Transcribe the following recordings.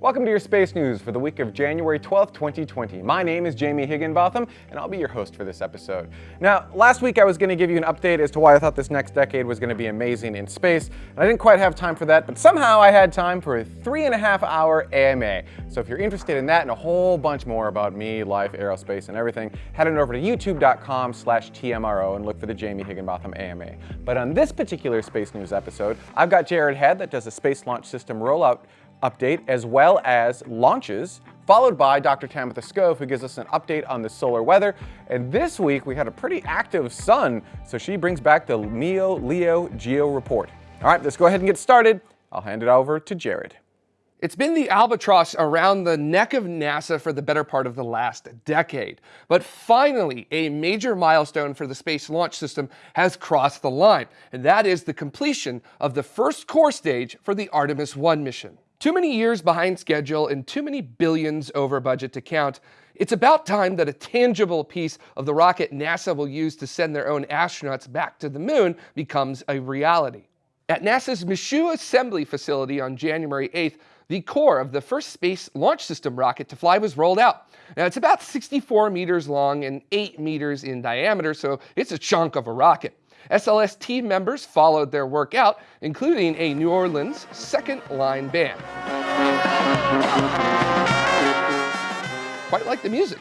Welcome to your space news for the week of January 12th, 2020. My name is Jamie Higginbotham, and I'll be your host for this episode. Now, last week I was going to give you an update as to why I thought this next decade was going to be amazing in space, and I didn't quite have time for that, but somehow I had time for a three and a half hour AMA. So if you're interested in that and a whole bunch more about me, life, aerospace, and everything, head on over to youtube.com slash TMRO and look for the Jamie Higginbotham AMA. But on this particular space news episode, I've got Jared Head that does a Space Launch System rollout update as well as launches, followed by Dr. Tamitha Skov, who gives us an update on the solar weather. And this week we had a pretty active sun, so she brings back the MEO Leo Geo report. All right, let's go ahead and get started. I'll hand it over to Jared. It's been the albatross around the neck of NASA for the better part of the last decade. But finally, a major milestone for the Space Launch System has crossed the line, and that is the completion of the first core stage for the Artemis 1 mission. Too many years behind schedule and too many billions over budget to count. It's about time that a tangible piece of the rocket NASA will use to send their own astronauts back to the moon becomes a reality. At NASA's Michoud Assembly Facility on January 8th, the core of the first Space Launch System rocket to fly was rolled out. Now, it's about 64 meters long and 8 meters in diameter, so it's a chunk of a rocket. SLS team members followed their work out, including a New Orleans second line band. Quite like the music.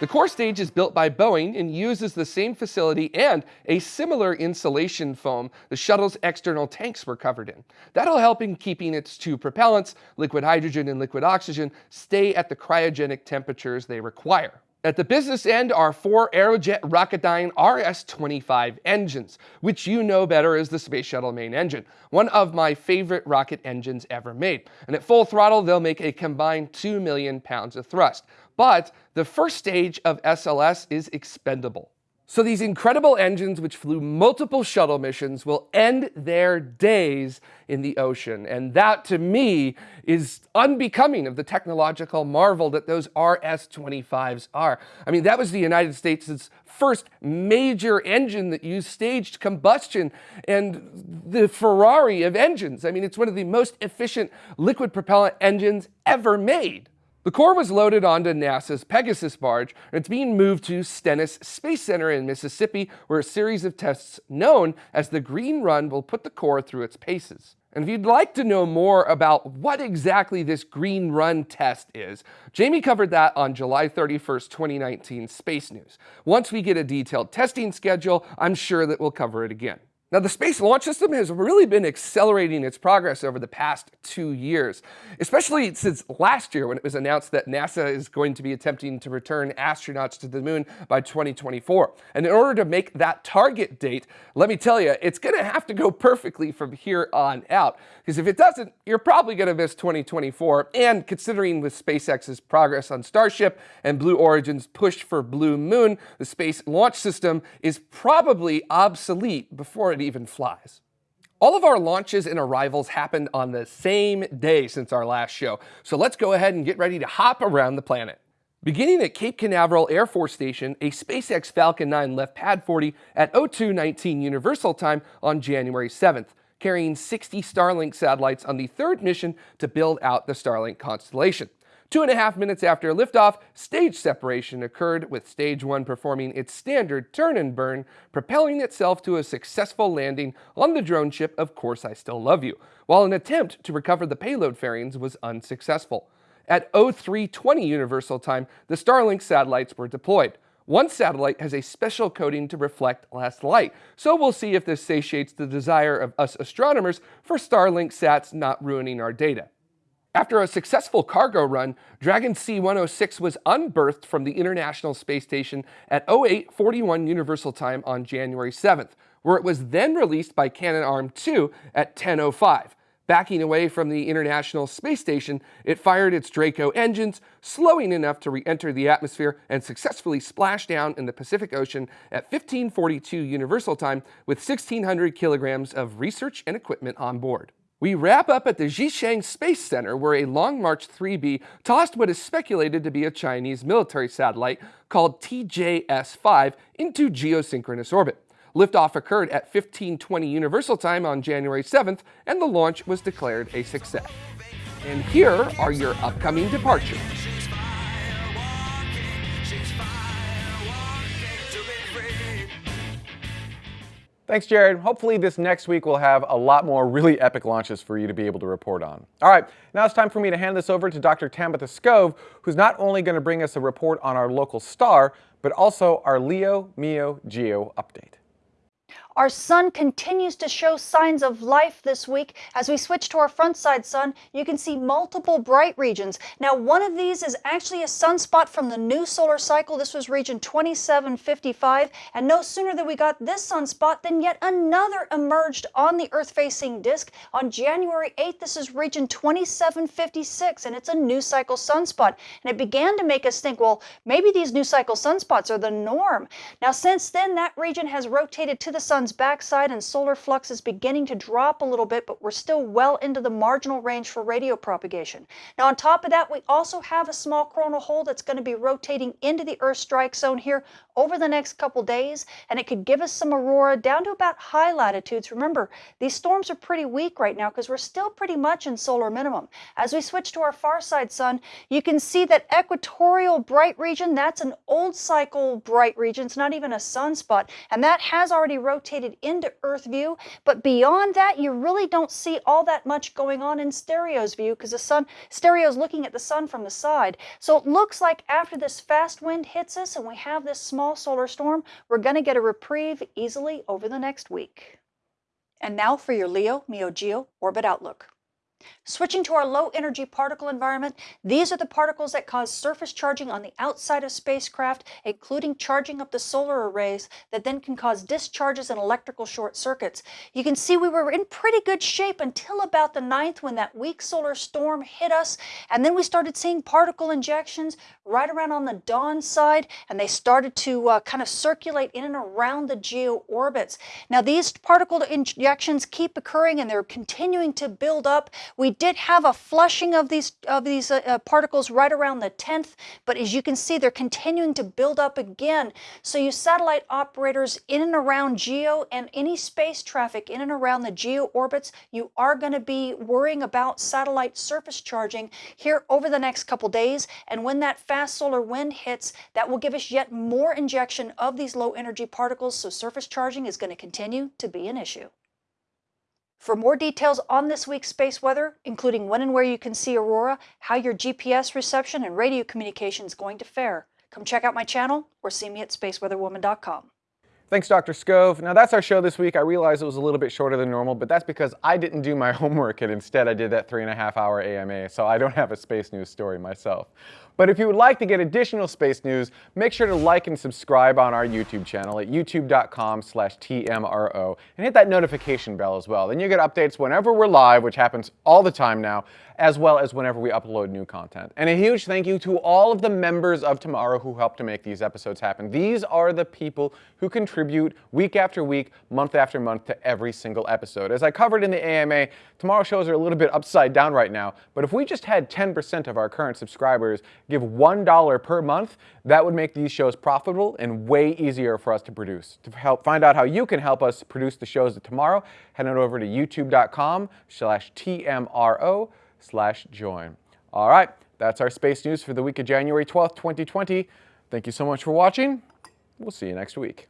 The core stage is built by Boeing and uses the same facility and a similar insulation foam the shuttle's external tanks were covered in. That'll help in keeping its two propellants, liquid hydrogen and liquid oxygen, stay at the cryogenic temperatures they require. At the business end are four Aerojet Rocketdyne RS-25 engines, which you know better as the Space Shuttle main engine, one of my favorite rocket engines ever made. And at full throttle, they'll make a combined 2 million pounds of thrust. But the first stage of SLS is expendable. So these incredible engines, which flew multiple shuttle missions, will end their days in the ocean. And that, to me, is unbecoming of the technological marvel that those RS-25s are. I mean, that was the United States' first major engine that used staged combustion and the Ferrari of engines. I mean, it's one of the most efficient liquid propellant engines ever made. The core was loaded onto NASA's Pegasus barge, and it's being moved to Stennis Space Center in Mississippi, where a series of tests known as the Green Run will put the core through its paces. And if you'd like to know more about what exactly this Green Run test is, Jamie covered that on July 31st, 2019 Space News. Once we get a detailed testing schedule, I'm sure that we'll cover it again. Now, the Space Launch System has really been accelerating its progress over the past two years, especially since last year when it was announced that NASA is going to be attempting to return astronauts to the moon by 2024. And in order to make that target date, let me tell you, it's going to have to go perfectly from here on out. Because if it doesn't, you're probably going to miss 2024. And considering with SpaceX's progress on Starship and Blue Origin's push for Blue Moon, the Space Launch System is probably obsolete before it it even flies. All of our launches and arrivals happened on the same day since our last show, so let's go ahead and get ready to hop around the planet. Beginning at Cape Canaveral Air Force Station, a SpaceX Falcon 9 left Pad 40 at 0219 Universal Time on January 7th, carrying 60 Starlink satellites on the third mission to build out the Starlink constellation. Two and a half minutes after liftoff, stage separation occurred with stage one performing its standard turn and burn, propelling itself to a successful landing on the drone ship Of Course I Still Love You, while an attempt to recover the payload fairings was unsuccessful. At 0320 Universal Time, the Starlink satellites were deployed. One satellite has a special coating to reflect less light, so we'll see if this satiates the desire of us astronomers for Starlink sats not ruining our data. After a successful cargo run, Dragon C-106 was unberthed from the International Space Station at 0841 Universal Time on January 7th, where it was then released by Canadarm2 at 10.05. Backing away from the International Space Station, it fired its Draco engines, slowing enough to re-enter the atmosphere and successfully splash down in the Pacific Ocean at 1542 Universal Time with 1,600 kilograms of research and equipment on board. We wrap up at the Xichang Space Center where a Long March 3B tossed what is speculated to be a Chinese military satellite called TJS-5 into geosynchronous orbit. Liftoff occurred at 1520 Universal Time on January 7th and the launch was declared a success. And here are your upcoming departures. Thanks, Jared. Hopefully this next week we'll have a lot more really epic launches for you to be able to report on. All right, now it's time for me to hand this over to Dr. Tamitha Skov, who's not only going to bring us a report on our local star, but also our Leo, Meo, Geo update. Our sun continues to show signs of life this week. As we switch to our front side sun, you can see multiple bright regions. Now, one of these is actually a sunspot from the new solar cycle. This was region 2755. And no sooner than we got this sunspot than yet another emerged on the Earth-facing disk. On January 8th, this is region 2756, and it's a new cycle sunspot. And it began to make us think, well, maybe these new cycle sunspots are the norm. Now, since then, that region has rotated to the sun sun's backside and solar flux is beginning to drop a little bit, but we're still well into the marginal range for radio propagation. Now on top of that, we also have a small coronal hole that's going to be rotating into the Earth strike zone here over the next couple days, and it could give us some aurora down to about high latitudes. Remember, these storms are pretty weak right now because we're still pretty much in solar minimum. As we switch to our far side sun, you can see that equatorial bright region, that's an old cycle bright region. It's not even a sunspot, and that has already rotated rotated into Earth view, but beyond that, you really don't see all that much going on in stereo's view because the sun, stereo's looking at the sun from the side. So it looks like after this fast wind hits us and we have this small solar storm, we're going to get a reprieve easily over the next week. And now for your Leo, Meo Geo orbit outlook. Switching to our low energy particle environment, these are the particles that cause surface charging on the outside of spacecraft, including charging up the solar arrays that then can cause discharges and electrical short circuits. You can see we were in pretty good shape until about the 9th when that weak solar storm hit us, and then we started seeing particle injections right around on the dawn side, and they started to uh, kind of circulate in and around the geo orbits. Now these particle injections keep occurring and they're continuing to build up. We did have a flushing of these of these uh, uh, particles right around the 10th, but as you can see, they're continuing to build up again. So you satellite operators in and around GEO and any space traffic in and around the GEO orbits, you are going to be worrying about satellite surface charging here over the next couple days. And when that fast solar wind hits, that will give us yet more injection of these low energy particles. So surface charging is going to continue to be an issue. For more details on this week's space weather, including when and where you can see aurora, how your GPS reception and radio communication is going to fare, come check out my channel or see me at spaceweatherwoman.com. Thanks, Dr. Skov. Now that's our show this week. I realize it was a little bit shorter than normal, but that's because I didn't do my homework and instead I did that three and a half hour AMA, so I don't have a space news story myself. But if you would like to get additional space news, make sure to like and subscribe on our YouTube channel at youtube.com slash TMRO and hit that notification bell as well. Then you get updates whenever we're live, which happens all the time now, as well as whenever we upload new content. And a huge thank you to all of the members of Tomorrow who helped to make these episodes happen. These are the people who contribute week after week, month after month to every single episode. As I covered in the AMA, Tomorrow shows are a little bit upside down right now, but if we just had 10% of our current subscribers give $1 per month, that would make these shows profitable and way easier for us to produce. To help find out how you can help us produce the shows of tomorrow, head on over to youtube.com slash TMRO slash join. All right, that's our space news for the week of January 12th, 2020. Thank you so much for watching. We'll see you next week.